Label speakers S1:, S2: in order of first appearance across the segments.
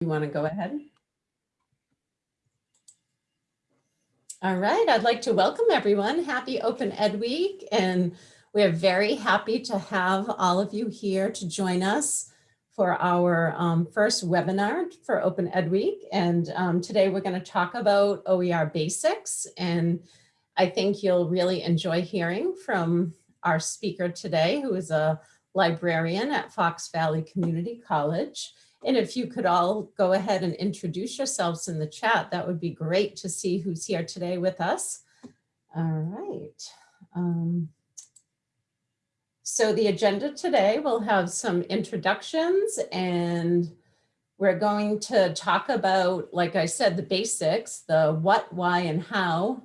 S1: You want to go ahead? All right, I'd like to welcome everyone. Happy Open Ed Week. And we are very happy to have all of you here to join us for our um, first webinar for Open Ed Week. And um, today we're going to talk about OER basics. And I think you'll really enjoy hearing from our speaker today, who is a librarian at Fox Valley Community College. And if you could all go ahead and introduce yourselves in the chat, that would be great to see who's here today with us. All right. Um, so the agenda today will have some introductions and we're going to talk about, like I said, the basics, the what, why, and how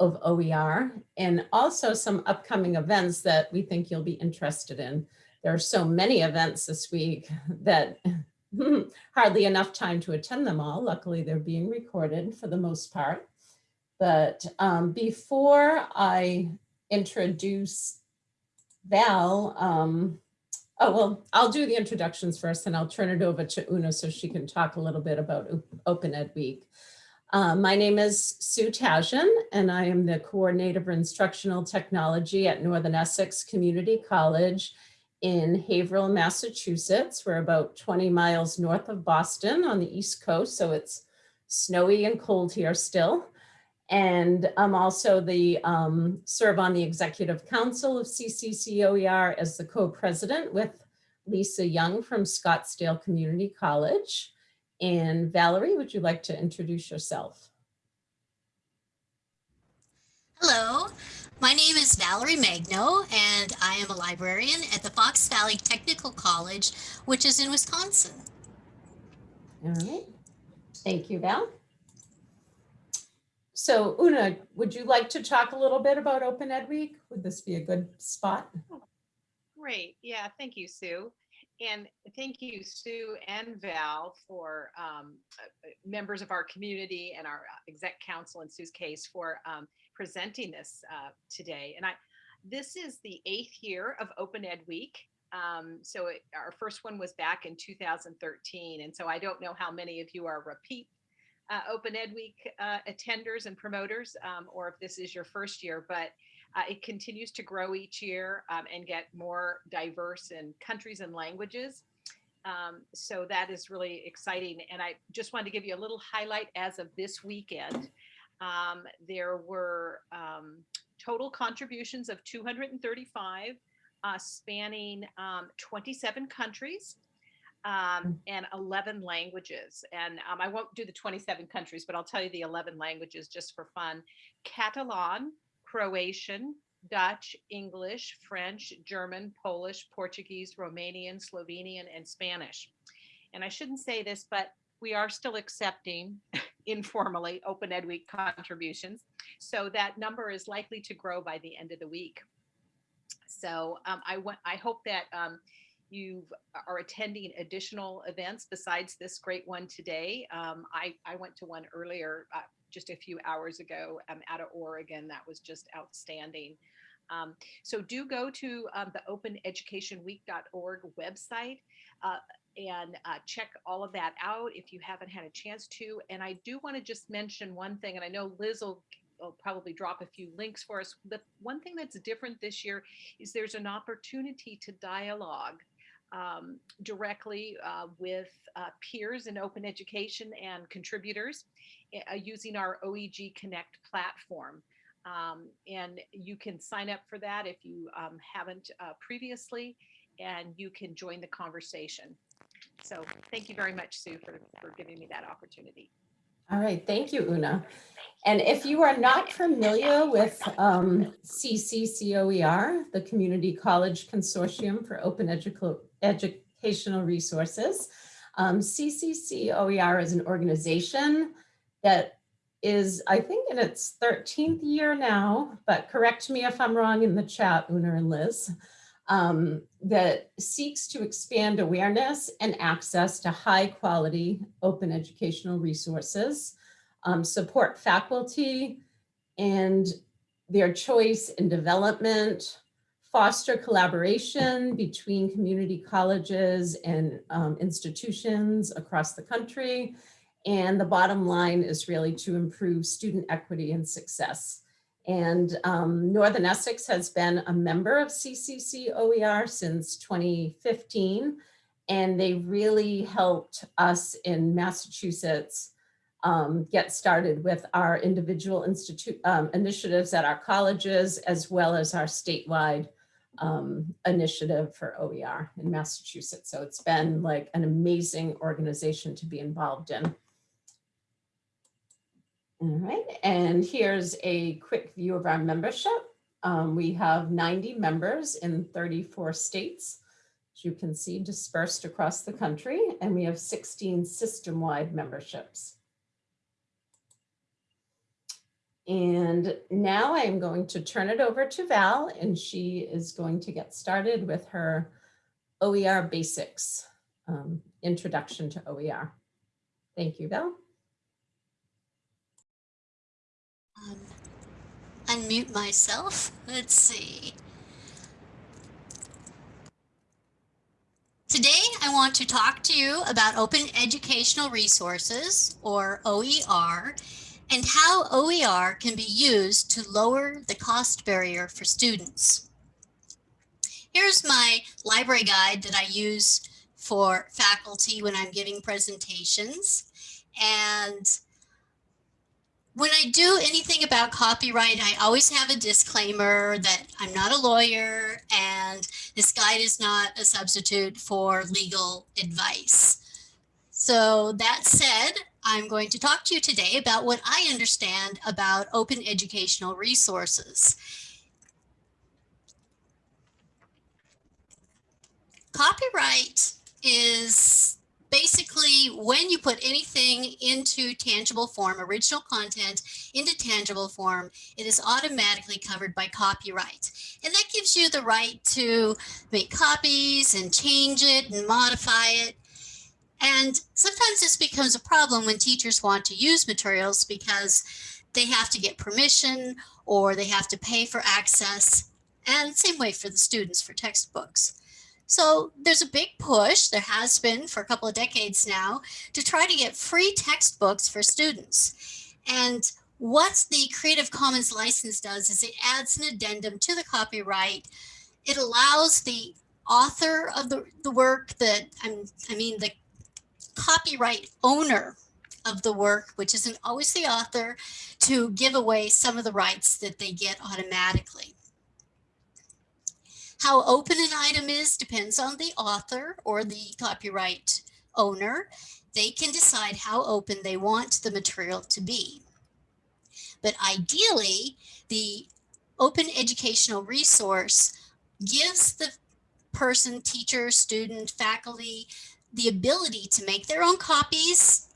S1: of OER, and also some upcoming events that we think you'll be interested in. There are so many events this week that hardly enough time to attend them all. Luckily, they're being recorded for the most part. But um, before I introduce Val, um, oh, well, I'll do the introductions first and I'll turn it over to Una so she can talk a little bit about Open Ed Week. Uh, my name is Sue Tajan and I am the coordinator of instructional technology at Northern Essex Community College in Haverhill, Massachusetts. We're about 20 miles north of Boston on the East Coast, so it's snowy and cold here still. And I'm also the um, serve on the executive council of CCCOER as the co-president with Lisa Young from Scottsdale Community College. And Valerie, would you like to introduce yourself?
S2: Hello, my name is Valerie Magno, and I am a librarian at the Fox Valley Technical College, which is in Wisconsin.
S1: All right. Thank you, Val. So Una, would you like to talk a little bit about Open Ed Week? Would this be a good spot?
S3: Great. Yeah, thank you, Sue. And thank you, Sue and Val, for um, uh, members of our community and our exec council in Sue's case for um, presenting this uh, today. And I, this is the eighth year of Open Ed Week. Um, so it, our first one was back in 2013. And so I don't know how many of you are repeat uh, Open Ed Week uh, attenders and promoters, um, or if this is your first year, but uh, it continues to grow each year um, and get more diverse in countries and languages. Um, so that is really exciting. And I just wanted to give you a little highlight as of this weekend. Um, there were um, total contributions of 235 uh, spanning um, 27 countries um, mm. and 11 languages. And um, I won't do the 27 countries, but I'll tell you the 11 languages just for fun. Catalan, Croatian, Dutch, English, French, German, Polish, Portuguese, Romanian, Slovenian, and Spanish. And I shouldn't say this, but we are still accepting informally Open Ed Week contributions. So that number is likely to grow by the end of the week. So um, I, want, I hope that um, you are attending additional events besides this great one today. Um, I, I went to one earlier, uh, just a few hours ago um, out of Oregon. That was just outstanding. Um, so do go to um, the openeducationweek.org website. Uh, and uh, check all of that out if you haven't had a chance to. And I do want to just mention one thing, and I know Liz will, will probably drop a few links for us. The one thing that's different this year is there's an opportunity to dialogue um, directly uh, with uh, peers in open education and contributors uh, using our OEG Connect platform. Um, and you can sign up for that if you um, haven't uh, previously, and you can join the conversation. So thank you very much, Sue, for, for giving me that opportunity.
S1: All right, thank you, Una. And if you are not familiar with um, CCCOER, the Community College Consortium for Open Edu Educational Resources, um, CCCOER is an organization that is, I think, in its 13th year now, but correct me if I'm wrong in the chat, Una and Liz um, that seeks to expand awareness and access to high quality open educational resources, um, support faculty and their choice in development, foster collaboration between community colleges and um, institutions across the country. And the bottom line is really to improve student equity and success. And um, Northern Essex has been a member of CCC OER since 2015. And they really helped us in Massachusetts um, get started with our individual institute um, initiatives at our colleges, as well as our statewide um, initiative for OER in Massachusetts. So it's been like an amazing organization to be involved in. All right, and here's a quick view of our membership. Um, we have 90 members in 34 states, as you can see dispersed across the country, and we have 16 system-wide memberships. And now I'm going to turn it over to Val, and she is going to get started with her OER basics, um, introduction to OER. Thank you, Val.
S2: Um, unmute myself. Let's see. Today, I want to talk to you about Open Educational Resources, or OER, and how OER can be used to lower the cost barrier for students. Here's my library guide that I use for faculty when I'm giving presentations. And when I do anything about copyright, I always have a disclaimer that I'm not a lawyer and this guide is not a substitute for legal advice. So that said, I'm going to talk to you today about what I understand about open educational resources. Copyright is basically when you put anything into tangible form, original content into tangible form, it is automatically covered by copyright. And that gives you the right to make copies and change it and modify it and sometimes this becomes a problem when teachers want to use materials because they have to get permission or they have to pay for access. And same way for the students for textbooks. So there's a big push, there has been for a couple of decades now, to try to get free textbooks for students. And what the Creative Commons license does is it adds an addendum to the copyright. It allows the author of the, the work that, I'm, I mean, the copyright owner of the work, which isn't always the author, to give away some of the rights that they get automatically. How open an item is depends on the author or the copyright owner. They can decide how open they want the material to be. But ideally, the open educational resource gives the person, teacher, student, faculty, the ability to make their own copies,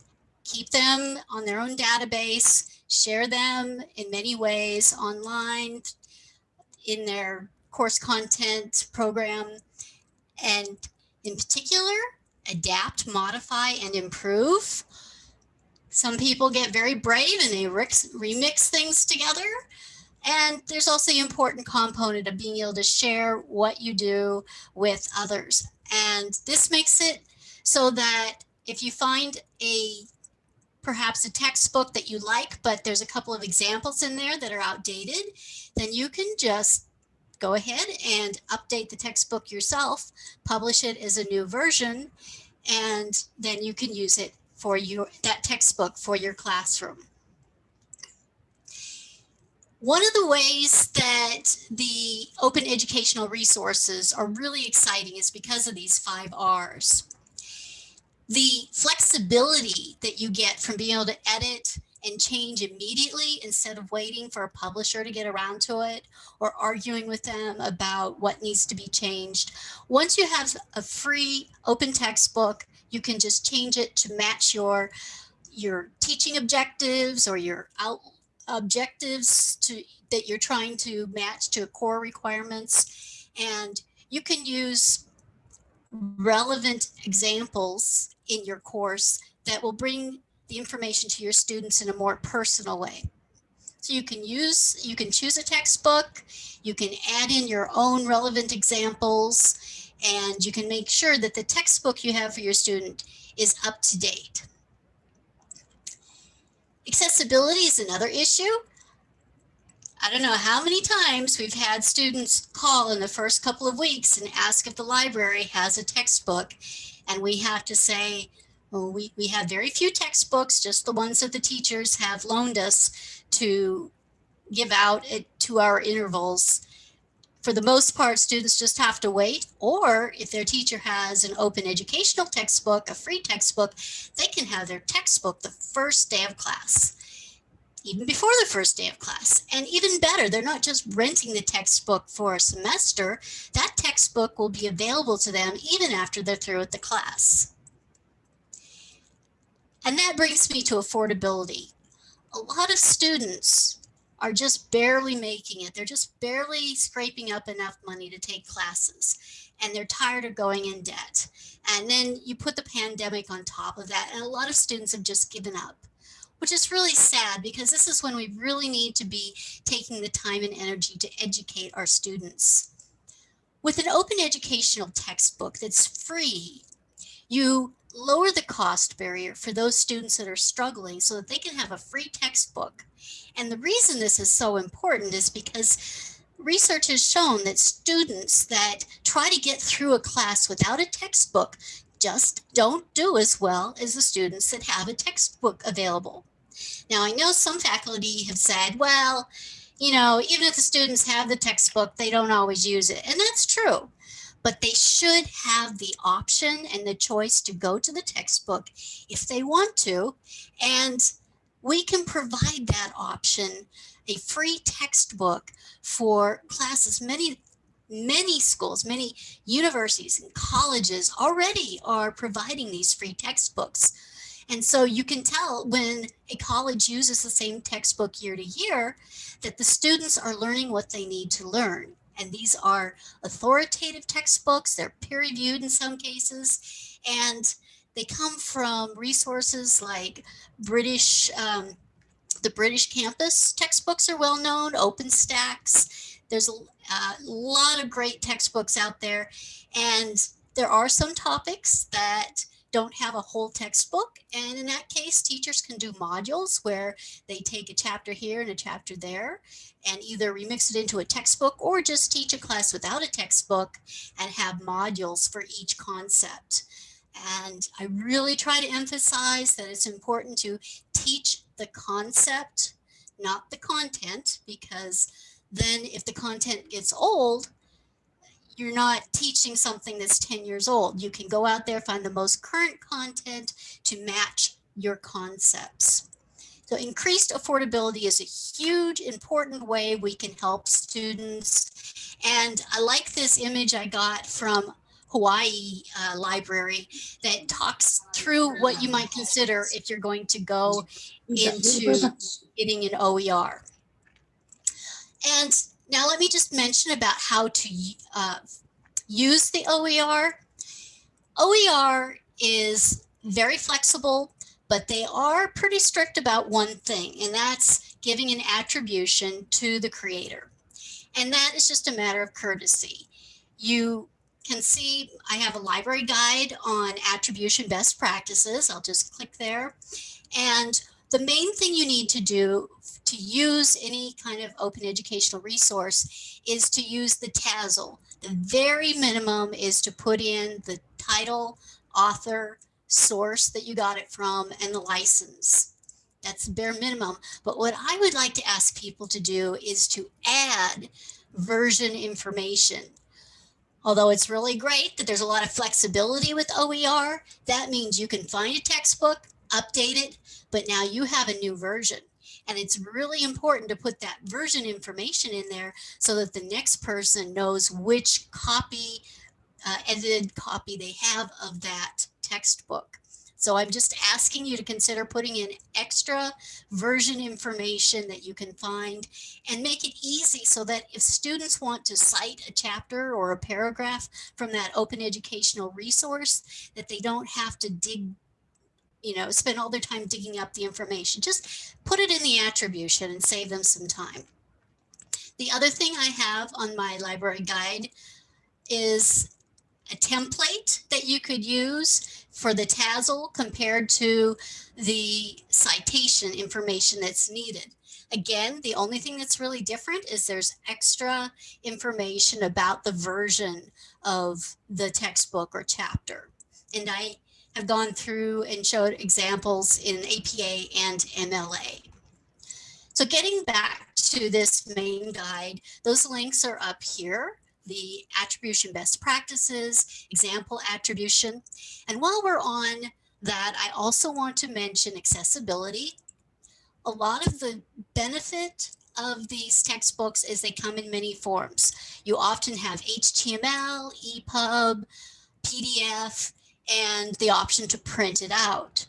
S2: keep them on their own database, share them in many ways online, in their course content program, and in particular, adapt, modify, and improve. Some people get very brave and they remix things together. And there's also the important component of being able to share what you do with others. And this makes it so that if you find a perhaps a textbook that you like, but there's a couple of examples in there that are outdated, then you can just go ahead and update the textbook yourself, publish it as a new version, and then you can use it for your that textbook for your classroom. One of the ways that the open educational resources are really exciting is because of these five R's the flexibility that you get from being able to edit and change immediately instead of waiting for a publisher to get around to it or arguing with them about what needs to be changed. Once you have a free open textbook, you can just change it to match your your teaching objectives or your out objectives to that you're trying to match to core requirements and you can use relevant examples in your course that will bring the information to your students in a more personal way. So you can use, you can choose a textbook, you can add in your own relevant examples, and you can make sure that the textbook you have for your student is up to date. Accessibility is another issue. I don't know how many times we've had students call in the first couple of weeks and ask if the library has a textbook. And we have to say, well, we, we have very few textbooks, just the ones that the teachers have loaned us to give out at two hour intervals. For the most part, students just have to wait, or if their teacher has an open educational textbook, a free textbook, they can have their textbook the first day of class even before the first day of class. And even better, they're not just renting the textbook for a semester. That textbook will be available to them even after they're through with the class. And that brings me to affordability. A lot of students are just barely making it. They're just barely scraping up enough money to take classes and they're tired of going in debt. And then you put the pandemic on top of that and a lot of students have just given up which is really sad because this is when we really need to be taking the time and energy to educate our students. With an open educational textbook that's free, you lower the cost barrier for those students that are struggling so that they can have a free textbook. And the reason this is so important is because research has shown that students that try to get through a class without a textbook just don't do as well as the students that have a textbook available. Now, I know some faculty have said, well, you know, even if the students have the textbook, they don't always use it. And that's true. But they should have the option and the choice to go to the textbook if they want to. And we can provide that option, a free textbook for classes. Many many schools, many universities and colleges already are providing these free textbooks. And so you can tell when a college uses the same textbook year to year that the students are learning what they need to learn. And these are authoritative textbooks, they're peer reviewed in some cases, and they come from resources like British, um, the British campus textbooks are well known, OpenStax. There's a, a lot of great textbooks out there. And there are some topics that don't have a whole textbook. And in that case, teachers can do modules where they take a chapter here and a chapter there and either remix it into a textbook or just teach a class without a textbook and have modules for each concept. And I really try to emphasize that it's important to teach the concept, not the content, because then if the content gets old, you're not teaching something that's 10 years old. You can go out there, find the most current content to match your concepts. So increased affordability is a huge, important way we can help students. And I like this image I got from Hawaii uh, Library that talks through what you might consider if you're going to go into getting an OER. And now let me just mention about how to uh, use the OER. OER is very flexible, but they are pretty strict about one thing, and that's giving an attribution to the creator. And that is just a matter of courtesy. You can see I have a library guide on attribution best practices. I'll just click there. And the main thing you need to do to use any kind of open educational resource is to use the TASL. The very minimum is to put in the title, author, source that you got it from, and the license. That's the bare minimum. But what I would like to ask people to do is to add version information. Although it's really great that there's a lot of flexibility with OER, that means you can find a textbook, update it, but now you have a new version. And it's really important to put that version information in there so that the next person knows which copy, uh, edited copy they have of that textbook. So I'm just asking you to consider putting in extra version information that you can find and make it easy so that if students want to cite a chapter or a paragraph from that open educational resource, that they don't have to dig you know, spend all their time digging up the information. Just put it in the attribution and save them some time. The other thing I have on my library guide is a template that you could use for the TASL compared to the citation information that's needed. Again, the only thing that's really different is there's extra information about the version of the textbook or chapter. And I have gone through and showed examples in APA and MLA. So getting back to this main guide, those links are up here the attribution best practices, example attribution. And while we're on that, I also want to mention accessibility. A lot of the benefit of these textbooks is they come in many forms. You often have HTML, EPUB, PDF, and the option to print it out.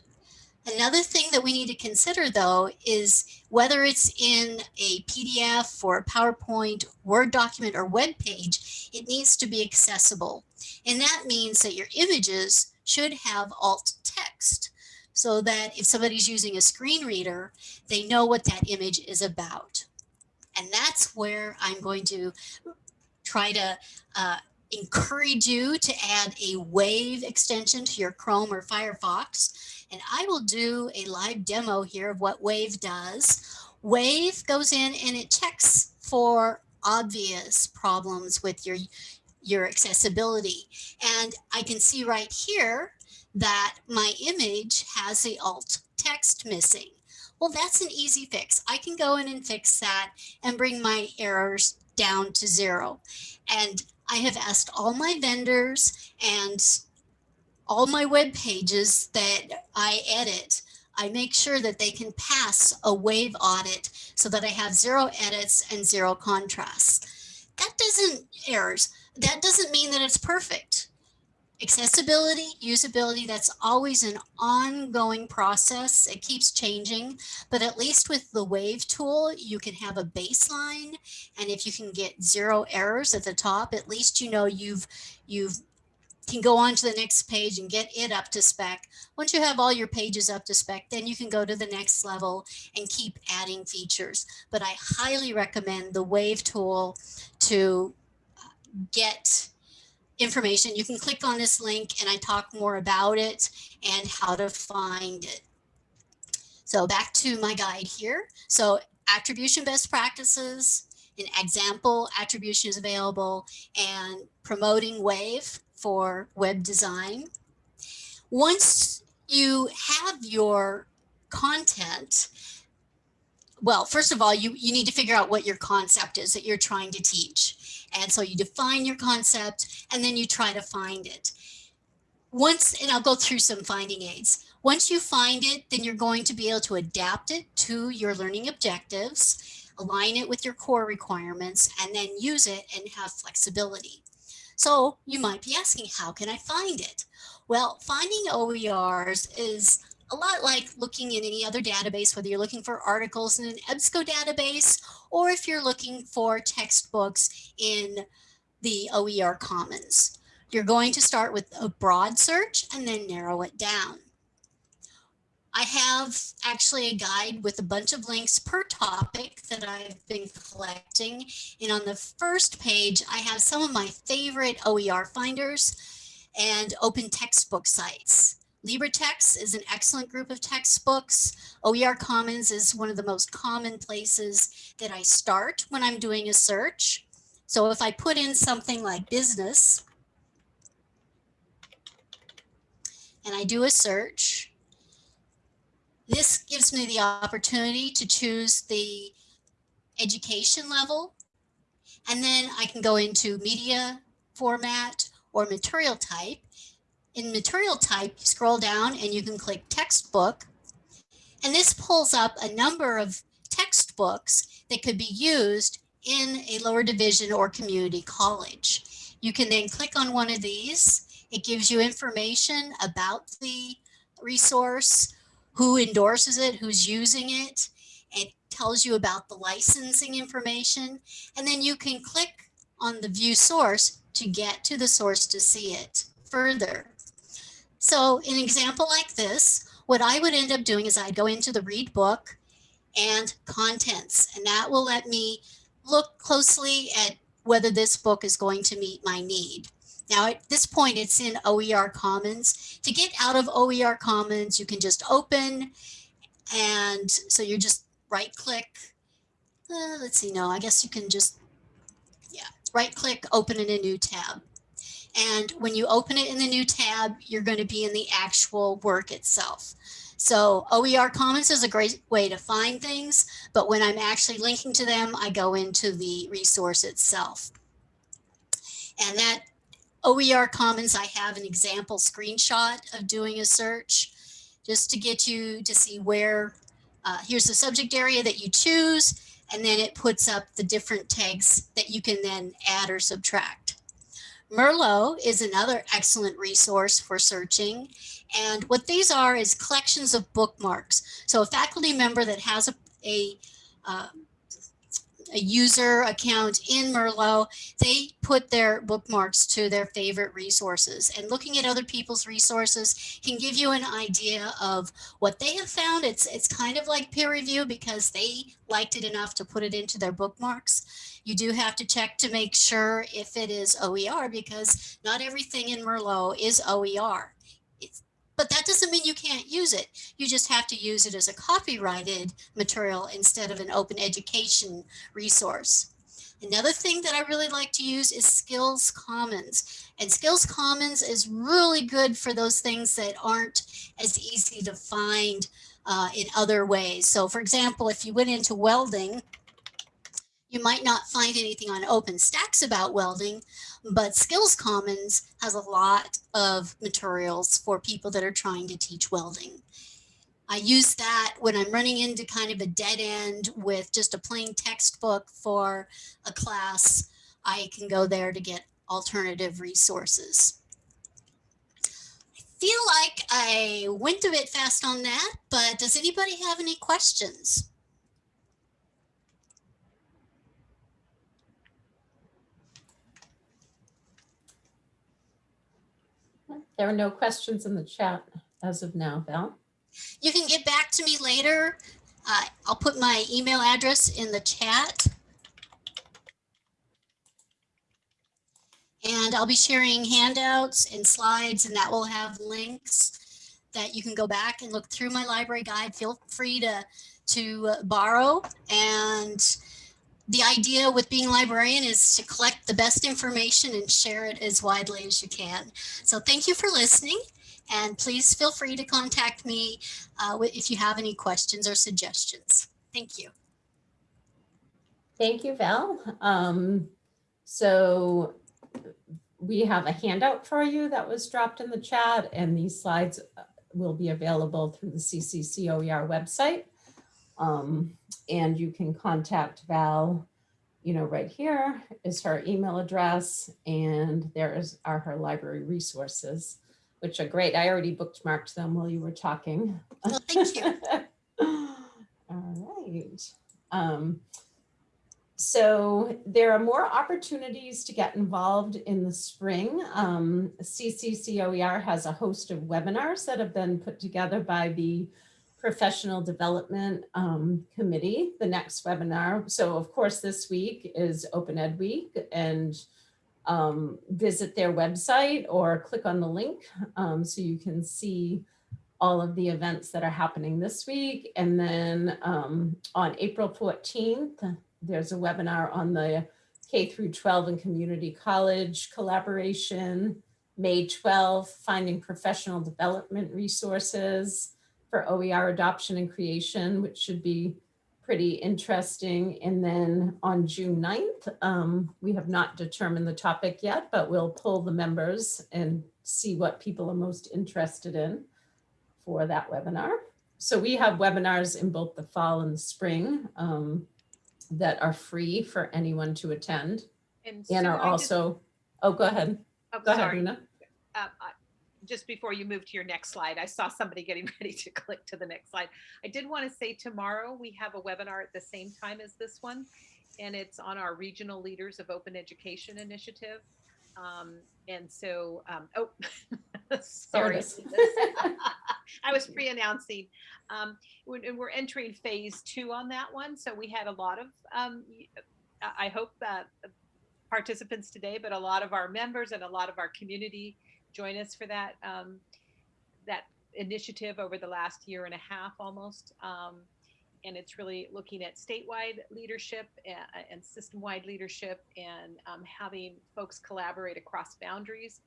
S2: Another thing that we need to consider though is whether it's in a PDF or a PowerPoint, Word document or web page, it needs to be accessible. And that means that your images should have alt text so that if somebody's using a screen reader, they know what that image is about. And that's where I'm going to try to uh, encourage you to add a Wave extension to your Chrome or Firefox and I will do a live demo here of what Wave does. Wave goes in and it checks for obvious problems with your, your accessibility. And I can see right here that my image has the alt text missing. Well, that's an easy fix. I can go in and fix that and bring my errors down to zero. And I have asked all my vendors and all my web pages that I edit, I make sure that they can pass a wave audit so that I have zero edits and zero contrasts. That doesn't errors. That doesn't mean that it's perfect. Accessibility, usability, that's always an ongoing process. It keeps changing, but at least with the wave tool, you can have a baseline. And if you can get zero errors at the top, at least you know you've, you've can go on to the next page and get it up to spec. Once you have all your pages up to spec, then you can go to the next level and keep adding features. But I highly recommend the Wave tool to uh, get information. You can click on this link and I talk more about it and how to find it. So back to my guide here. So attribution best practices, an example attribution is available and promoting Wave for web design. Once you have your content, well, first of all, you, you need to figure out what your concept is that you're trying to teach. And so you define your concept and then you try to find it. Once, and I'll go through some finding aids. Once you find it, then you're going to be able to adapt it to your learning objectives, align it with your core requirements, and then use it and have flexibility. So you might be asking, how can I find it? Well, finding OERs is a lot like looking in any other database, whether you're looking for articles in an EBSCO database, or if you're looking for textbooks in the OER Commons. You're going to start with a broad search and then narrow it down. I have actually a guide with a bunch of links per topic that I've been collecting. And on the first page, I have some of my favorite OER finders and open textbook sites. LibreText is an excellent group of textbooks. OER Commons is one of the most common places that I start when I'm doing a search. So if I put in something like business and I do a search, this gives me the opportunity to choose the education level. And then I can go into media format or material type. In material type, you scroll down and you can click textbook. And this pulls up a number of textbooks that could be used in a lower division or community college. You can then click on one of these. It gives you information about the resource, who endorses it, who's using it. It tells you about the licensing information. And then you can click on the view source to get to the source to see it further. So an example like this, what I would end up doing is I'd go into the read book and contents, and that will let me look closely at whether this book is going to meet my need. Now, at this point, it's in OER Commons. To get out of OER Commons, you can just open, and so you're just right click. Uh, let's see, no, I guess you can just, yeah, right click, open in a new tab. And when you open it in the new tab, you're going to be in the actual work itself. So OER Commons is a great way to find things, but when I'm actually linking to them, I go into the resource itself. And that OER Commons, I have an example screenshot of doing a search just to get you to see where, uh, here's the subject area that you choose, and then it puts up the different tags that you can then add or subtract. Merlot is another excellent resource for searching. And what these are is collections of bookmarks. So a faculty member that has a, a, uh, a user account in Merlot, they put their bookmarks to their favorite resources. And looking at other people's resources can give you an idea of what they have found. It's, it's kind of like peer review because they liked it enough to put it into their bookmarks. You do have to check to make sure if it is OER because not everything in Merlot is OER. But that doesn't mean you can't use it. You just have to use it as a copyrighted material instead of an open education resource. Another thing that I really like to use is Skills Commons. And Skills Commons is really good for those things that aren't as easy to find uh, in other ways. So for example, if you went into welding, you might not find anything on OpenStax about welding, but Skills Commons has a lot of materials for people that are trying to teach welding. I use that when I'm running into kind of a dead end with just a plain textbook for a class. I can go there to get alternative resources. I feel like I went a bit fast on that, but does anybody have any questions?
S1: There are no questions in the chat as of now, Val.
S2: You can get back to me later. Uh, I'll put my email address in the chat. And I'll be sharing handouts and slides and that will have links that you can go back and look through my library guide. Feel free to, to borrow. And the idea with being a librarian is to collect the best information and share it as widely as you can. So thank you for listening. And please feel free to contact me uh, if you have any questions or suggestions. Thank you.
S1: Thank you, Val. Um, so we have a handout for you that was dropped in the chat and these slides uh, will be available through the CCCOER website. Um, and you can contact Val, you know, right here is her email address and there is are her library resources which are great. I already bookmarked them while you were talking.
S2: Well, thank you.
S1: All right. Um, so there are more opportunities to get involved in the spring. Um, CCCOER has a host of webinars that have been put together by the Professional Development um, Committee, the next webinar. So of course, this week is Open Ed Week and um, visit their website or click on the link um, so you can see all of the events that are happening this week. And then um, on April 14th, there's a webinar on the K through 12 and community college collaboration. May 12th, finding professional development resources for OER adoption and creation, which should be pretty interesting. And then on June 9th, um, we have not determined the topic yet, but we'll pull the members and see what people are most interested in for that webinar. So we have webinars in both the fall and the spring um, that are free for anyone to attend
S3: And
S1: and are
S3: just-
S1: also, oh, go ahead.
S3: oh,
S1: Go ahead,
S3: sorry.
S1: Rena.
S3: Uh, just before you move to your next slide, I saw somebody getting ready to click to the next slide. I did want to say tomorrow we have a webinar at the same time as this one, and it's on our Regional Leaders of Open Education Initiative. Um, and so, um, oh, sorry. I was pre-announcing. Um, we're, and we're entering phase two on that one. So we had a lot of, um, I I hope that participants today, but a lot of our members and a lot of our community join us for that, um, that initiative over the last year and a half almost. Um, and it's really looking at statewide leadership and, and system-wide leadership and um, having folks collaborate across boundaries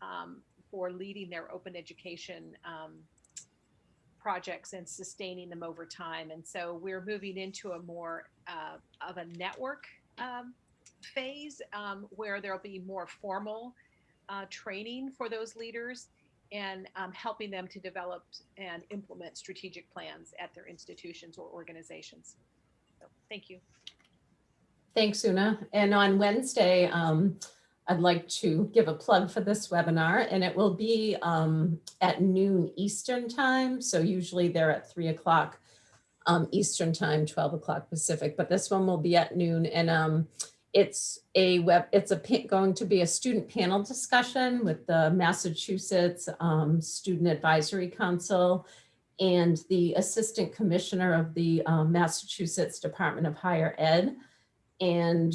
S3: um, for leading their open education um, projects and sustaining them over time. And so we're moving into a more uh, of a network um, phase where there'll be more formal uh, training for those leaders and um, helping them to develop and implement strategic plans at their institutions or organizations. So, thank you.
S1: Thanks, Una. And on Wednesday, um, I'd like to give a plug for this webinar and it will be um, at noon Eastern time. So usually they're at three o'clock um, Eastern time, 12 o'clock Pacific, but this one will be at noon and um, it's a web, it's a going to be a student panel discussion with the Massachusetts um, Student Advisory Council and the Assistant Commissioner of the um, Massachusetts Department of Higher Ed. And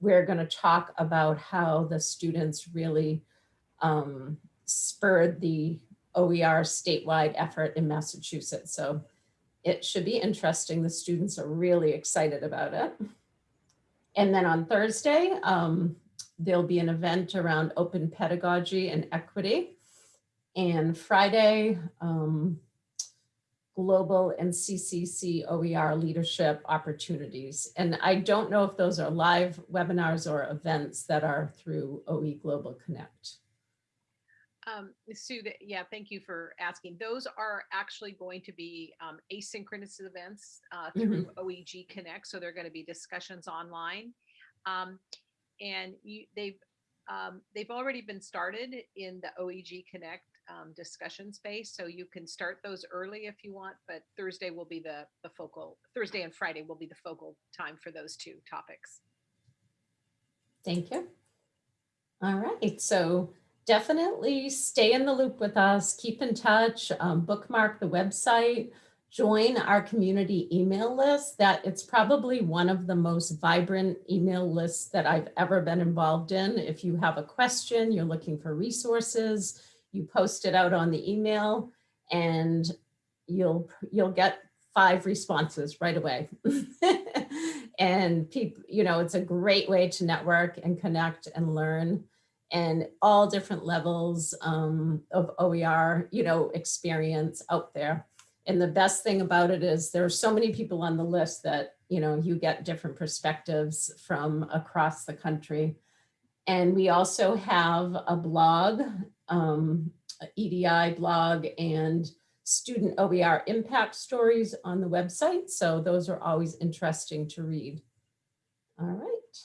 S1: we're going to talk about how the students really um, spurred the OER statewide effort in Massachusetts. So it should be interesting. The students are really excited about it. And then on Thursday, um, there'll be an event around open pedagogy and equity. And Friday, um, global and CCC OER leadership opportunities. And I don't know if those are live webinars or events that are through OE Global Connect.
S3: Um, Sue, that- yeah, thank you for asking. Those are actually going to be um, asynchronous events uh, through OEG Connect. So they're going to be discussions online. Um, and you, they've, um, they've already been started in the OEG Connect um, discussion space. So you can start those early if you want, but Thursday will be the, the focal, Thursday and Friday will be the focal time for those two topics.
S1: Thank you. All right, so definitely stay in the loop with us, keep in touch, um, bookmark the website, join our community email list that it's probably one of the most vibrant email lists that I've ever been involved in. If you have a question, you're looking for resources, you post it out on the email and you'll, you'll get five responses right away. and people, you know, it's a great way to network and connect and learn and all different levels um, of OER, you know, experience out there. And the best thing about it is there are so many people on the list that, you know, you get different perspectives from across the country. And we also have a blog, um, EDI blog and student OER impact stories on the website. So those are always interesting to read. All right.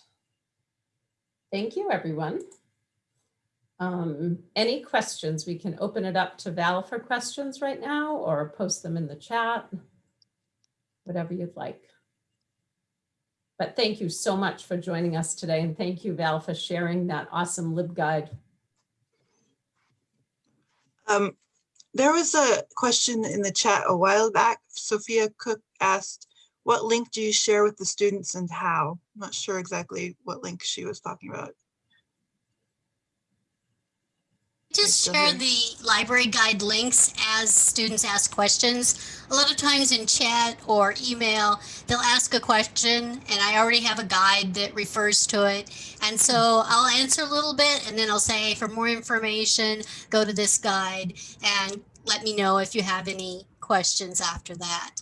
S1: Thank you, everyone. Um, any questions? We can open it up to Val for questions right now or post them in the chat, whatever you'd like. But thank you so much for joining us today. And thank you, Val, for sharing that awesome LibGuide.
S4: Um, there was a question in the chat a while back. Sophia Cook asked, what link do you share with the students and how? I'm not sure exactly what link she was talking about.
S2: Just share the library guide links as students ask questions. A lot of times in chat or email, they'll ask a question and I already have a guide that refers to it. And so I'll answer a little bit and then I'll say, for more information, go to this guide and let me know if you have any questions after that.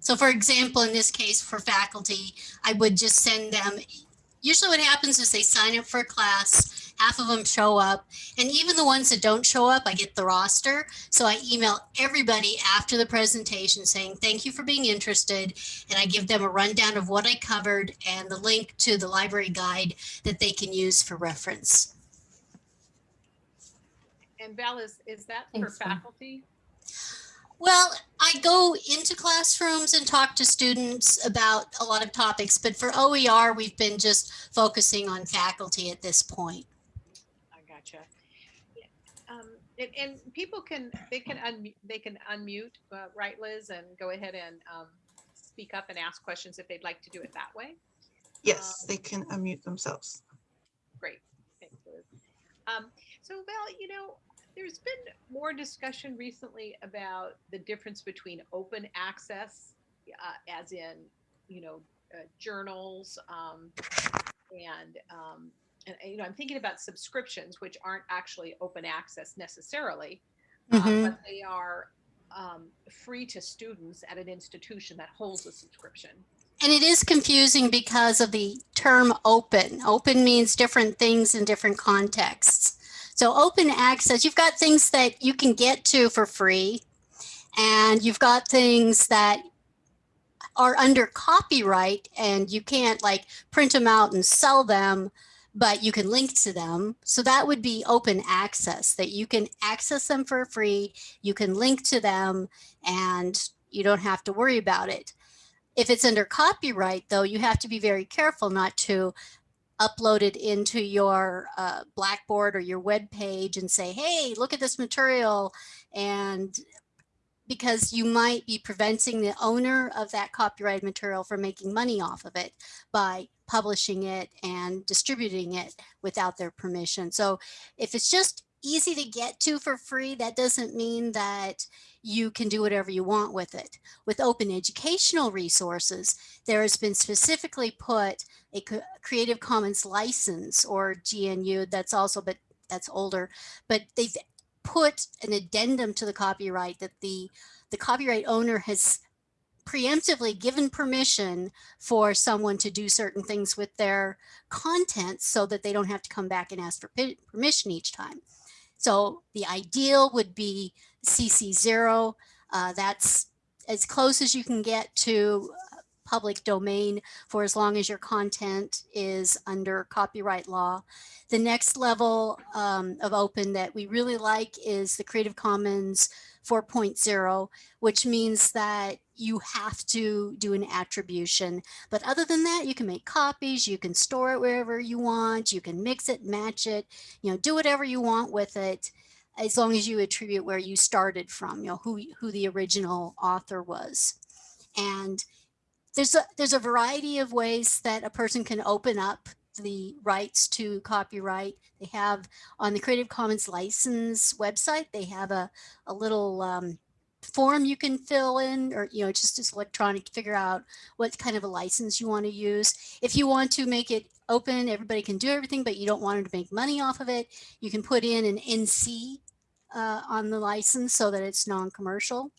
S2: So for example, in this case for faculty, I would just send them, usually what happens is they sign up for a class, half of them show up, and even the ones that don't show up, I get the roster. So I email everybody after the presentation saying, thank you for being interested. And I give them a rundown of what I covered and the link to the library guide that they can use for reference.
S3: And Val, is, is that for
S1: Thanks, Val.
S3: faculty?
S2: Well, I I go into classrooms and talk to students about a lot of topics, but for OER, we've been just focusing on faculty at this point.
S3: I gotcha. Yeah, Um, and, and people can, they can unmute, they can unmute, uh, right, Liz, and go ahead and, um, speak up and ask questions if they'd like to do it that way.
S4: Yes, they can unmute themselves.
S3: Great. Thanks, Liz. Um, so well, you know, there's been more discussion recently about the difference between open access, uh, as in, you know, uh, journals, um, and, um, and, you know, I'm thinking about subscriptions, which aren't actually open access necessarily, uh,
S2: Mhm.
S3: but they are, um, free to students at an institution that holds a subscription.
S2: And it is confusing because of the term open. Open means different things in different contexts. So open access, you've got things that you can get to for free and you've got things that are under copyright and you can't like print them out and sell them, but you can link to them. So that would be open access that you can access them for free. You can link to them and you don't have to worry about it. If it's under copyright, though, you have to be very careful not to upload it into your uh, Blackboard or your web page and say, hey, look at this material. And because you might be preventing the owner of that copyrighted material from making money off of it by publishing it and distributing it without their permission. So if it's just easy to get to for free, that doesn't mean that you can do whatever you want with it. With open educational resources, there has been specifically put a Creative Commons license or GNU that's also, but that's older, but they've put an addendum to the copyright that the, the copyright owner has preemptively given permission for someone to do certain things with their content so that they don't have to come back and ask for permission each time. So the ideal would be CC0. Uh, that's as close as you can get to uh, public domain for as long as your content is under copyright law. The next level um, of open that we really like is the Creative Commons 4.0, which means that you have to do an attribution. But other than that, you can make copies, you can store it wherever you want, you can mix it, match it, you know, do whatever you want with it as long as you attribute where you started from, you know, who, who the original author was. And there's a, there's a variety of ways that a person can open up the rights to copyright. They have on the Creative Commons license website, they have a, a little um, form you can fill in or, you know, just as electronic to figure out what kind of a license you want to use. If you want to make it open, everybody can do everything, but you don't want them to make money off of it, you can put in an NC uh, on the license so that it's non-commercial.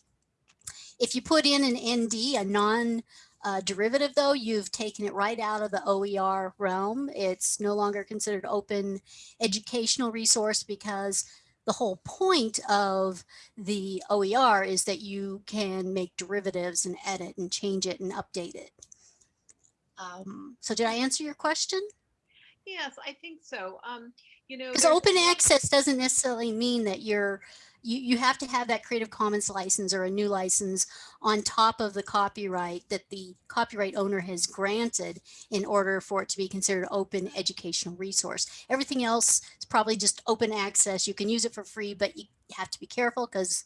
S2: If you put in an ND, a non uh, derivative though, you've taken it right out of the OER realm. It's no longer considered open educational resource because the whole point of the OER is that you can make derivatives and edit and change it and update it. Um, so did I answer your question?
S3: Yes, I think so. Um, you know.
S2: Because open access doesn't necessarily mean that you're, you, you have to have that Creative Commons license or a GNU license on top of the copyright that the copyright owner has granted in order for it to be considered open educational resource. Everything else is probably just open access. You can use it for free, but you have to be careful because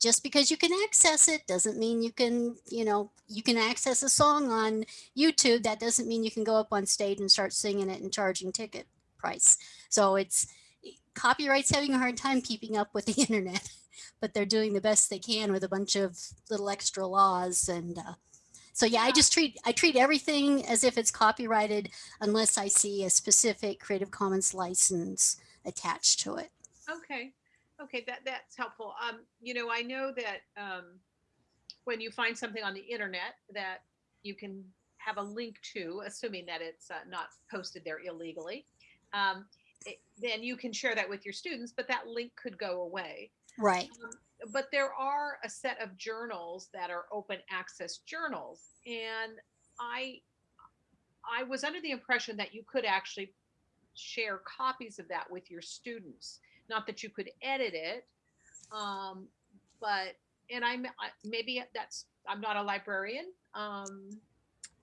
S2: just because you can access it doesn't mean you can, you know, you can access a song on YouTube. That doesn't mean you can go up on stage and start singing it and charging ticket price. So it's copyright's having a hard time keeping up with the internet, but they're doing the best they can with a bunch of little extra laws. And uh, so, yeah, I just treat I treat everything as if it's copyrighted unless I see a specific Creative Commons license attached to it.
S3: Okay, okay, that, that's helpful. Um, you know, I know that, um, when you find something on the internet that you can have a link to, assuming that it's uh, not posted there illegally, um, it- then you can share that with your students, but that link could go away.
S2: Right.
S3: Um, But there are a set of journals that are open access journals and I, I was under the impression that you could actually share copies of that with your students. Not that you could edit it, um, but and I'm, I- maybe that's, I'm not a librarian. Um,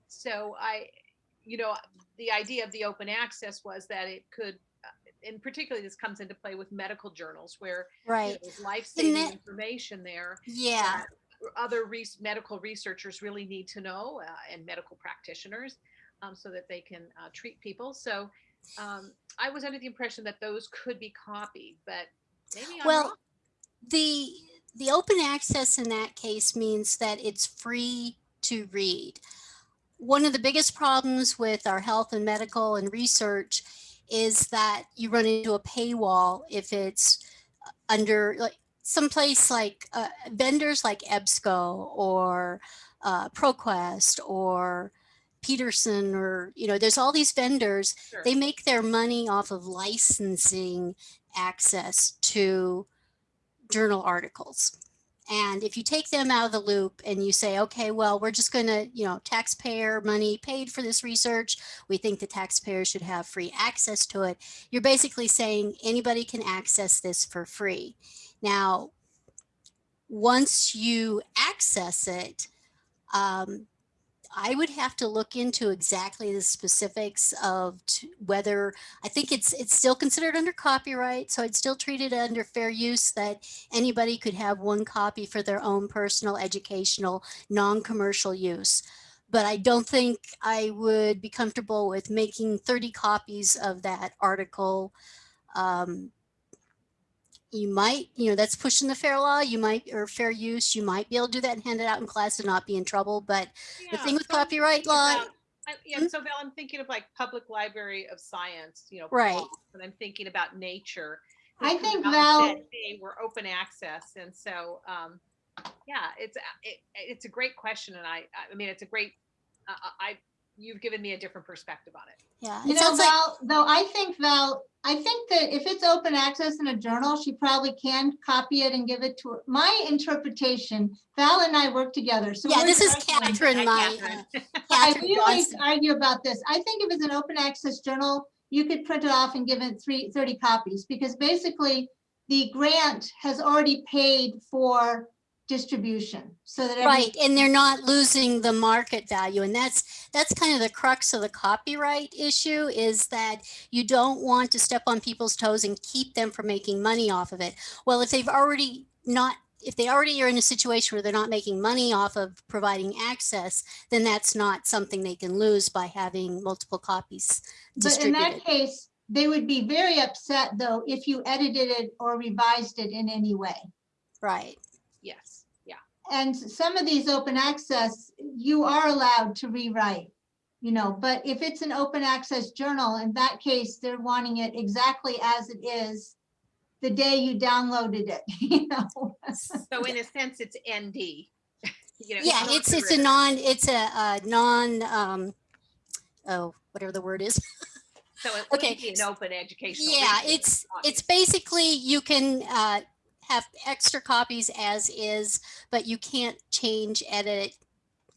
S3: so I, you know, the idea of the open access was that it could, and particularly this comes into play with medical journals where you know,
S2: Right.
S3: there's life-saving information there.
S2: Yeah.
S3: Other res- medical researchers really need to know uh, and medical practitioners um, so that they can uh, treat people. So um, I was under the impression that those could be copied, but maybe I'm
S2: Well,
S3: wrong.
S2: the the open access in that case means that it's free to read. One of the biggest problems with our health and medical and research is that you run into a paywall if it's under like someplace like uh, vendors like EBSCO or uh, ProQuest or Peterson or you know there's all these vendors
S3: Sure.
S2: they make their money off of licensing access to journal articles. And if you take them out of the loop and you say, okay, well, we're just going to, you know, taxpayer money paid for this research. We think the taxpayers should have free access to it. You're basically saying anybody can access this for free. Now, once you access it, um, I would have to look into exactly the specifics of whether I think it's it's still considered under copyright, so I'd still treat it under fair use that anybody could have one copy for their own personal, educational, non-commercial use. But I don't think I would be comfortable with making 30 copies of that article. Um, you might, you know, that's pushing the fair law. You might, or fair use. You might be able to do that and hand it out in class and not be in trouble. But the thing with
S3: so
S2: copyright law,
S3: about- I- Yeah,
S2: Hmm?
S3: so Val, I'm thinking of like Public Library of Science, you know.
S2: Right.
S3: And I'm thinking about nature.
S5: I think
S3: out
S5: Val-
S3: said, Hey, we're open access. And so, um, yeah, it's, a- it, it's a great question. And I, I mean, it's a great, uh, I, you've given me a different perspective on it.
S2: yeah,
S5: You
S2: it
S5: know,
S2: sounds like
S5: Val, though, I think Val, I think that if it's open access in a journal, she probably can copy it and give it to her. My interpretation, Val and I work together, so.
S2: Yeah, this is. Catherine, my,
S3: Catherine.
S2: uh,
S5: I
S2: Catherine
S5: really
S2: Johnson.
S5: argue about this. I think if it's an open access journal, you could print it off and give it three, 30 copies, because basically the grant has already paid for distribution, so that.
S2: Right, and they're not losing the market value, and that's, that's kind of the crux of the copyright issue, is that you don't want to step on people's toes and keep them from making money off of it. Well, if they've already not, if they already are in a situation where they're not making money off of providing access, then that's not something they can lose by having multiple copies
S5: But in that case, they would be very upset, though, if you edited it or revised it in any way.
S2: Right,
S3: Yes, yeah.
S5: And some of these open access, you are allowed to rewrite, you know, but if it's an open access journal, in that case, they're wanting it exactly as it is the day you downloaded it, you know?
S3: So in a sense, it's ND. You know,
S2: yeah,
S3: not
S2: it's, it's a non, it's a, a non, um, oh, whatever the word is.
S3: So it
S2: okay,
S3: would be an open educational.
S2: Yeah,
S3: resource,
S2: it's, it's basically, you can uh, have extra copies as is, but you can't change, edit,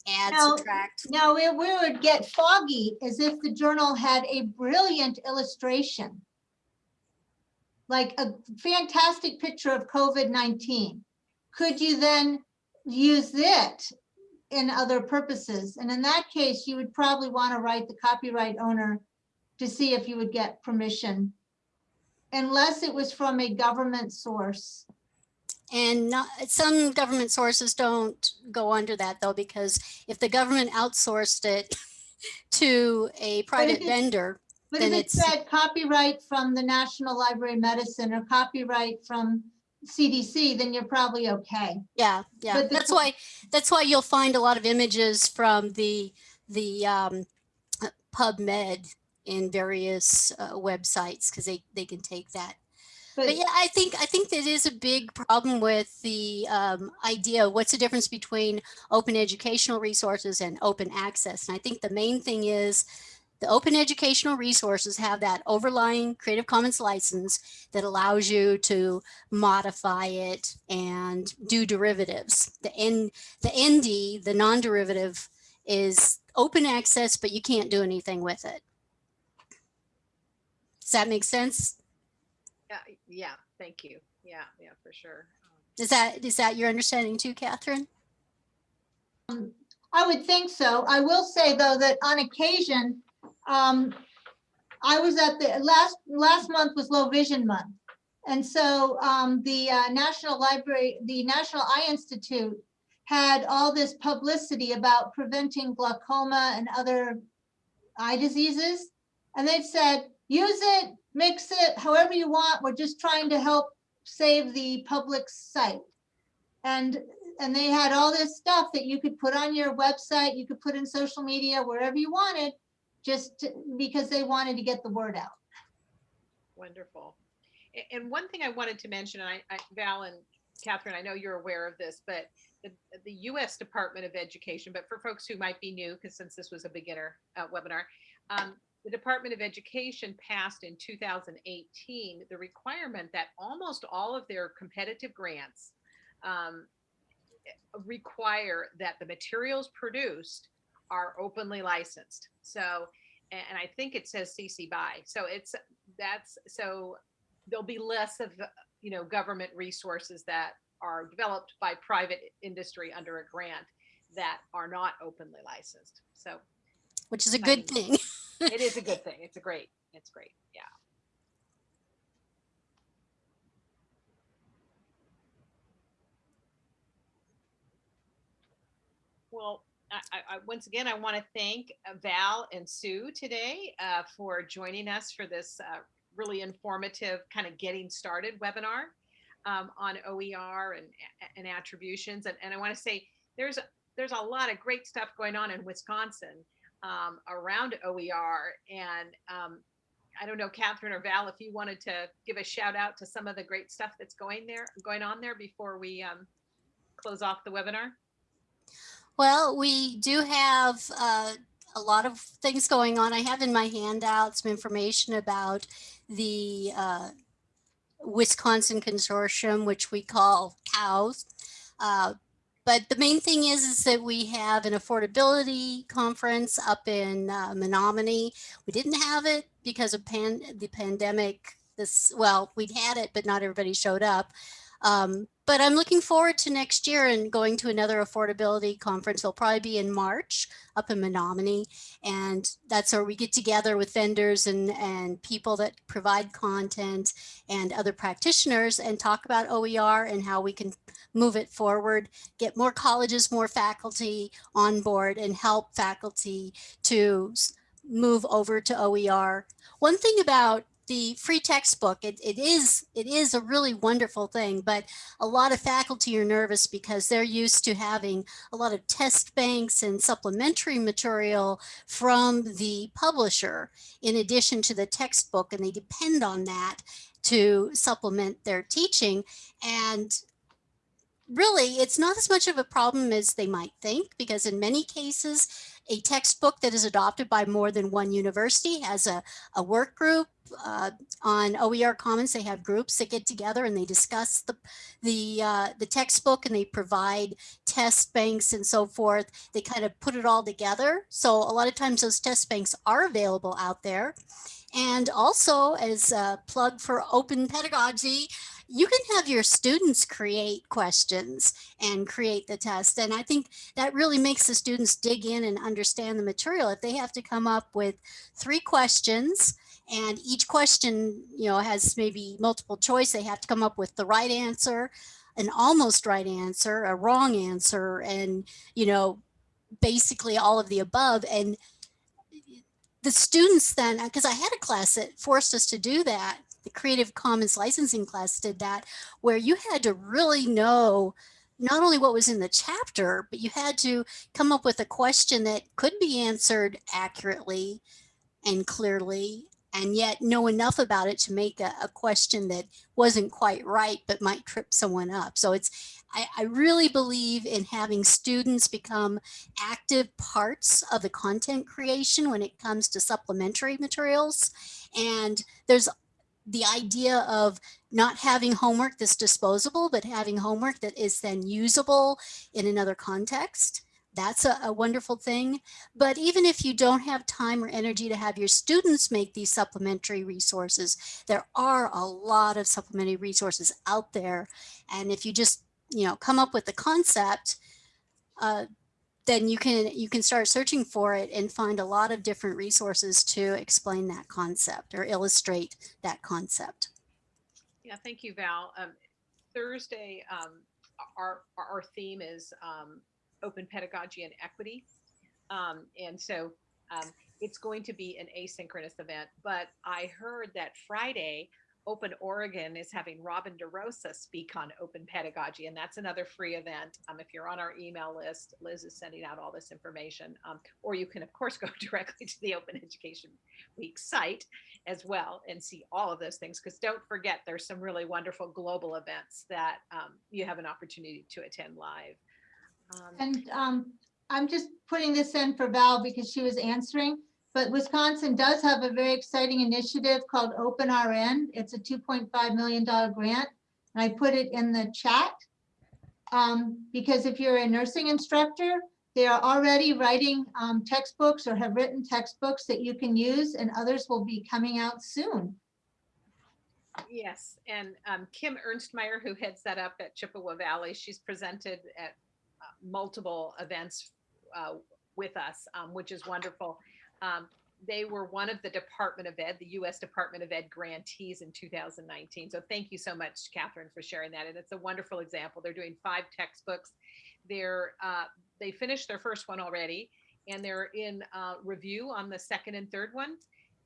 S2: add,
S5: Now-
S2: subtract.
S5: No, we would get foggy as if the journal had a brilliant illustration. Like a fantastic picture of COVID-19. Could you then use it in other purposes? And in that case, you would probably want to write the copyright owner to see if you would get permission. Unless it was from a government source.
S2: And not, some government sources don't go under that though, because if the government outsourced it to a private vendor,
S5: But if
S2: Then
S5: it
S2: it's-
S5: said copyright from the National Library of Medicine or copyright from CDC, then you're probably okay.
S2: yeah, yeah.
S5: The
S2: That's why, that's why you'll find a lot of images from the, the um, uh, PubMed in various uh, websites, because they, they can take that
S5: But
S2: But yeah, I think I think that is a big problem with the um, idea. What's the difference between open educational resources and open access? And I think the main thing is the open educational resources have that overlying Creative Commons license that allows you to modify it and do derivatives. The N, the ND, the non-derivative, is open access, but you can't do anything with it. Does that make sense?
S3: Yeah, yeah, thank you. Yeah, yeah, for sure. Um,
S2: Is that, is that your understanding too, Catherine?
S5: I would think so. I will say, though, that on occasion, um, I was at the, last, last month was Low Vision Month. And so, um, the, uh, National Library, the National Eye Institute had all this publicity about preventing glaucoma and other eye diseases. And they've said, use it, mix it, however you want. We're just trying to help save the public sight. And and they had all this stuff that you could put on your website, you could put in social media, wherever you wanted, just to- because they wanted to get the word out.
S3: Wonderful. And one thing I wanted to mention, and I, I- Val and Catherine, I know you're aware of this, but the, the US Department of Education, but for folks who might be new, because since this was a beginner uh, webinar, um, the Department of Education passed in 2018 the requirement that almost all of their competitive grants um, require that the materials produced are openly licensed. So, and, I think it says CC BY. So it's that's so there'll be less of you know government resources that are developed by private industry under a grant that are not openly licensed. So
S2: Which is a good thing.
S3: it is a good thing. It's a great, it's great. Yeah. Well, I, I, I- once again, I want to thank uh, Val and Sue today uh, for joining us for this uh, really informative kind of getting started webinar um, on OER and, and attributions. And, and I want to say there's, there's a lot of great stuff going on in Wisconsin um, around OER. And um, I don't know, Catherine or Val, if you wanted to give a shout out to some of the great stuff that's going there, going on there before we um, close off the webinar.
S2: Well, we do have uh, a lot of things going on. I have in my handout some information about the uh, Wisconsin Consortium, which we call COWS. Uh, but the main thing is, is that we have an affordability conference up in uh, Menominee. We didn't have it because of pan the pandemic. This well, we'd had it, but not everybody showed up. Um, but I'm looking forward to next year and going to another affordability conference. It'll probably be in March up in Menominee. And that's where we get together with vendors and, and people that provide content and other practitioners and talk about OER and how we can move it forward, get more colleges, more faculty on board and help faculty to move over to OER. One thing about the free textbook, it, it is it is a really wonderful thing, but a lot of faculty are nervous because they're used to having a lot of test banks and supplementary material from the publisher in addition to the textbook, and they depend on that to supplement their teaching. And really, it's not as much of a problem as they might think, because in many cases, a textbook that is adopted by more than one university has a, a work group uh, on OER Commons. They have groups that get together and they discuss the the uh, the textbook and they provide test banks and so forth. They kind of put it all together. So a lot of times those test banks are available out there. And also as a plug for open pedagogy, you can have your students create questions and create the test. And I think that really makes the students dig in and understand the material. If they have to come up with three questions and each question, you know, has maybe multiple choice, they have to come up with the right answer, an almost right answer, a wrong answer, and, you know, basically all of the above. And the students then, because I had a class that forced us to do that, the Creative Commons licensing class did that, where you had to really know not only what was in the chapter, but you had to come up with a question that could be answered accurately and clearly, and yet know enough about it to make a, a question that wasn't quite right, but might trip someone up. So it's, I, I really believe in having students become active parts of the content creation when it comes to supplementary materials. And there's the idea of not having homework that's disposable, but having homework that is then usable in another context. That's a, a, wonderful thing. But even if you don't have time or energy to have your students make these supplementary resources, there are a lot of supplementary resources out there. And if you just you know, come up with the concept, uh, then you can you can start searching for it and find a lot of different resources to explain that concept or illustrate that concept.
S3: Yeah, thank you, Val. Um, Thursday, um, our, our theme is um, open pedagogy and equity. Um, and so um, it's going to be an asynchronous event, but I heard that Friday, Open Oregon is having Robin DeRosa speak on open pedagogy, and that's another free event. Um, if you're on our email list, Liz is sending out all this information. Um, or you can, of course, go directly to the Open Education Week site as well and see all of those things. Because don't forget, there's some really wonderful global events that um, you have an opportunity to attend live. Um,
S5: And um, I'm just putting this in for Val because she was answering. But Wisconsin does have a very exciting initiative called Open RN. It's a $2.5 million grant. And I put it in the chat. Um, because if you're a nursing instructor, they are already writing um, textbooks or have written textbooks that you can use and others will be coming out soon.
S3: Yes, and um, Kim Ernstmeyer, who heads that up at Chippewa Valley, she's presented at multiple events uh, with us, um, which is wonderful. Um, they were one of the Department of Ed, the U.S. Department of Ed grantees in 2019. So thank you so much, Catherine, for sharing that. And it's a wonderful example. They're doing five textbooks. They're uh, they finished their first one already, and they're in uh, review on the second and third one.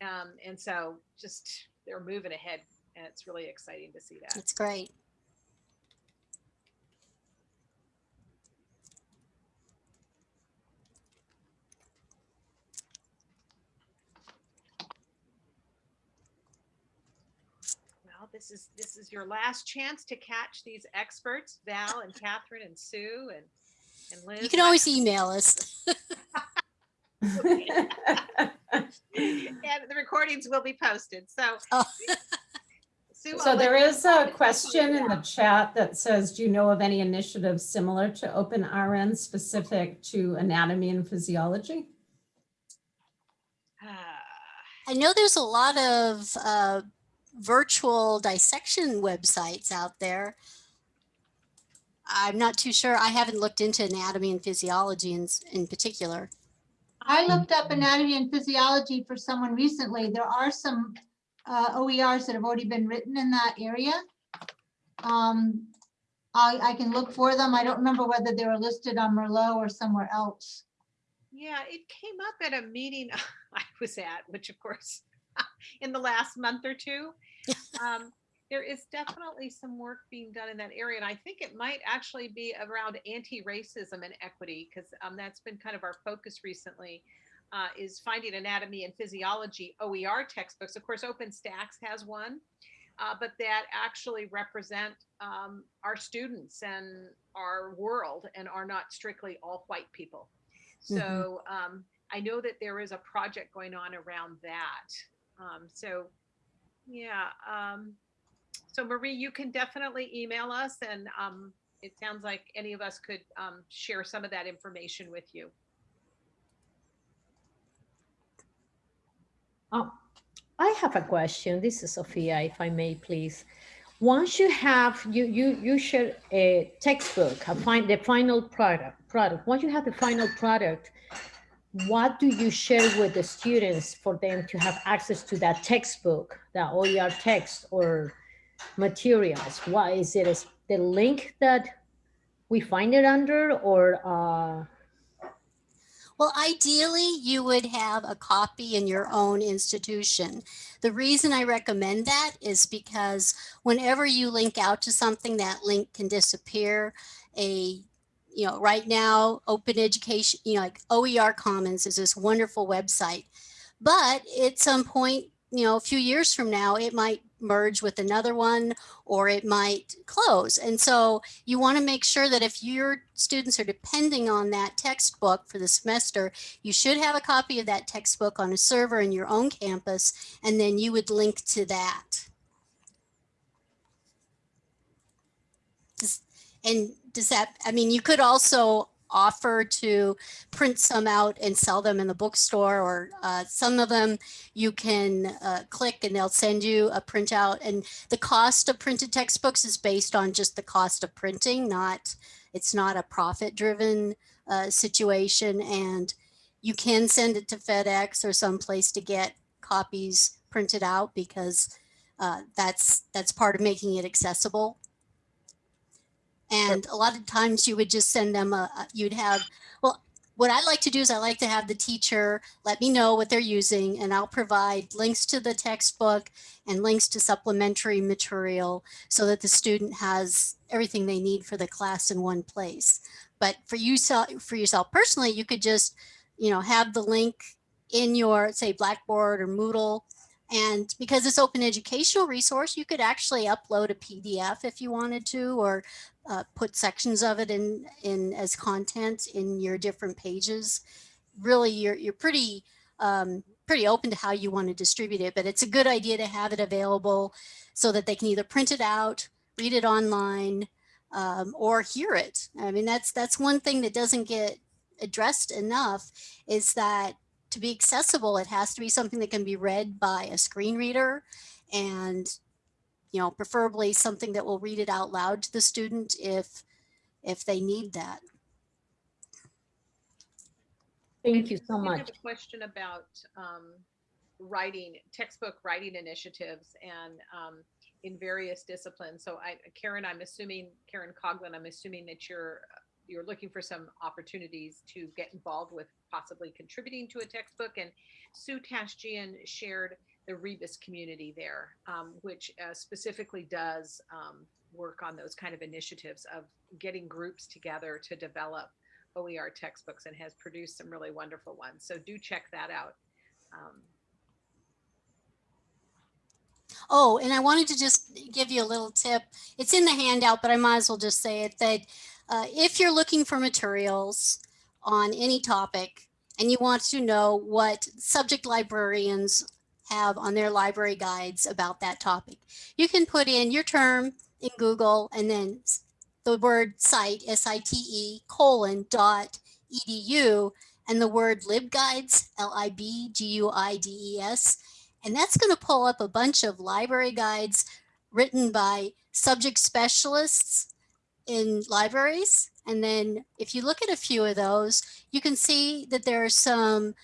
S3: Um, and so just they're moving ahead and it's really exciting to see that.
S2: It's great.
S3: This is this is your last chance to catch these experts, Val and Catherine and Sue and and Liz.
S2: You can always email us.
S3: and the recordings will be posted. So
S2: Oh.
S3: Sue, I'll
S1: So
S3: let
S1: there
S3: you
S1: is
S3: know
S1: a question in the chat that says, do you know of any initiatives similar to Open RN specific to anatomy and physiology?
S3: Ah,
S2: I know there's a lot of uh, virtual dissection websites out there. I'm not too sure. I haven't looked into anatomy and physiology in, in particular.
S5: I looked up anatomy and physiology for someone recently. There are some uh, OERs that have already been written in that area. Um, I, I can look for them. I don't remember whether they were listed on Merlot or somewhere else.
S3: Yeah, it came up at a meeting I was at, which of course, in the last month or two. Um, there is definitely some work being done in that area, and I think it might actually be around anti-racism and equity, because um, that's been kind of our focus recently. Uh, is finding anatomy and physiology OER textbooks. Of course, OpenStax has one, uh, but that actually represent um, our students and our world and are not strictly all white people. So um, I know that there is a project going on around that. Um, so yeah. Um, so Marie, you can definitely email us and um, it sounds like any of us could um, share some of that information with you.
S6: Oh, I have a question. This is Sophia, if I may, please. Once you have, you you you share a textbook, a find the final product product. Once you have the final product, what do you share with the students for them to have access to that textbook, that OER text or materials? What is it? Is the link that we find it under, or uh,
S2: Well, ideally, you would have a copy in your own institution. The reason I recommend that is because whenever you link out to something, that link can disappear. A, you know, right now, open education, you know, like OER Commons is this wonderful website. But at some point, you know, a few years from now, it might merge with another one or it might close. And so you want to make sure that if your students are depending on that textbook for the semester, you should have a copy of that textbook on a server in your own campus, and then you would link to that. And does that, I mean, you could also offer to print some out and sell them in the bookstore or uh, some of them you can uh, click and they'll send you a printout and the cost of printed textbooks is based on just the cost of printing not it's not a profit driven uh, situation and you can send it to FedEx or someplace to get copies printed out because uh, that's that's part of making it accessible. And a lot of times you would just send them a, you'd have, well, what I like to do is I like to have the teacher let me know what they're using and I'll provide links to the textbook and links to supplementary material so that the student has everything they need for the class in one place. But for you, for yourself personally, you could just, you know, have the link in your, say, Blackboard or Moodle. And because it's open educational resource, you could actually upload a PDF if you wanted to, or uh, put sections of it in, in as content in your different pages. Really, you're, you're pretty, um, pretty open to how you want to distribute it, but it's a good idea to have it available so that they can either print it out, read it online, um, or hear it. I mean, that's, that's one thing that doesn't get addressed enough is that to be accessible, it has to be something that can be read by a screen reader and, you know, preferably something that will read it out loud to the student if, if they need that.
S6: Thank you so much.
S3: I
S6: much.
S3: have a question about um, writing, textbook writing initiatives and um, in various disciplines. So I, Karen, I'm assuming, Karen Coglin, I'm assuming that you're, you're looking for some opportunities to get involved with possibly contributing to a textbook. And Sue Tashjian shared the Rebus community there, um, which uh, specifically does um, work on those kind of initiatives of getting groups together to develop OER textbooks and has produced some really wonderful ones. So do check that out. Um,
S2: Oh, and I wanted to just give you a little tip. It's in the handout, but I might as well just say it that uh, if you're looking for materials on any topic and you want to know what subject librarians have on their library guides about that topic, you can put in your term in Google and then the word site, S-I-T-E colon dot edu and the word libguides, L-I-B-G-U-I-D-E-S. And that's going to pull up a bunch of library guides written by subject specialists in libraries. And then if you look at a few of those, you can see that there are some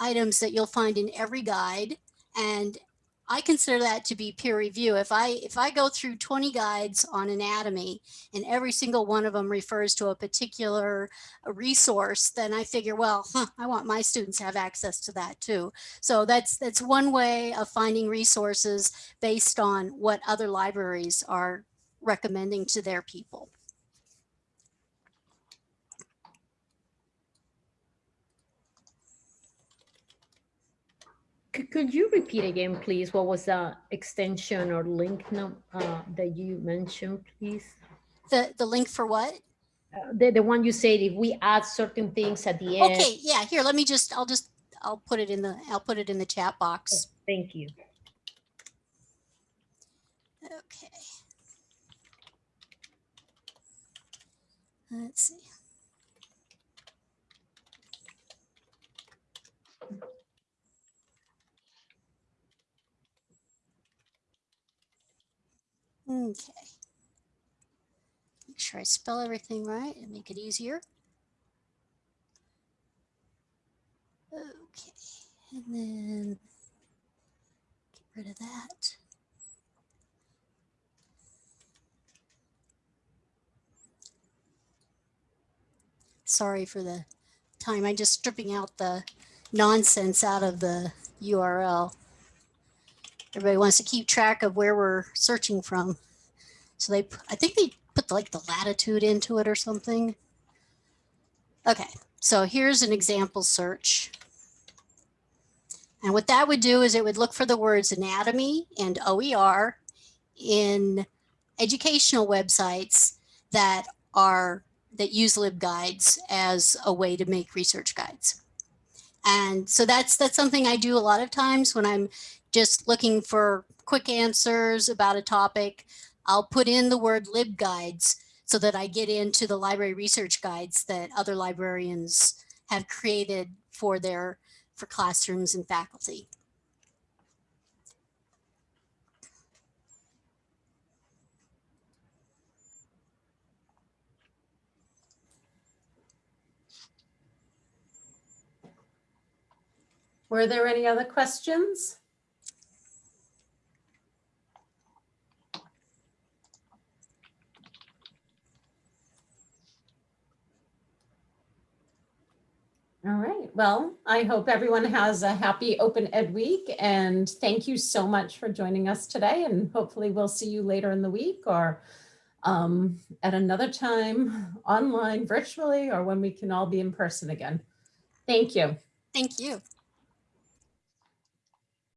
S2: items that you'll find in every guide. And I consider that to be peer review. If I if I go through 20 guides on anatomy and every single one of them refers to a particular resource, then I figure, well, huh, I want my students to have access to that too. So that's that's one way of finding resources based on what other libraries are recommending to their people.
S6: Could, could you repeat again, please? What was the extension or link num, uh, that you mentioned, please?
S2: The the link for what?
S6: Uh, The, the one you said, if we add certain things at the end.
S2: Okay, yeah, here, let me just, I'll just, I'll put it in the, I'll put it in the chat box.
S6: Thank you.
S2: Okay. Let's see. Okay. Make sure I spell everything right and make it easier. Okay, and then get rid of that. Sorry for the time. I'm just stripping out the nonsense out of the URL. Everybody wants to keep track of where we're searching from. So they, I think they put like the latitude into it or something. Okay, so here's an example search. And what that would do is it would look for the words anatomy and OER in educational websites that are that use LibGuides as a way to make research guides. And so that's that's something I do a lot of times when I'm just looking for quick answers about a topic. I'll put in the word LibGuides so that I get into the library research guides that other librarians have created for their for classrooms and faculty.
S1: Were there any other questions? All right, well, I hope everyone has a happy Open Ed Week and thank you so much for joining us today and hopefully we'll see you later in the week or um, at another time online virtually or when we can all be in person again. Thank you.
S2: Thank you.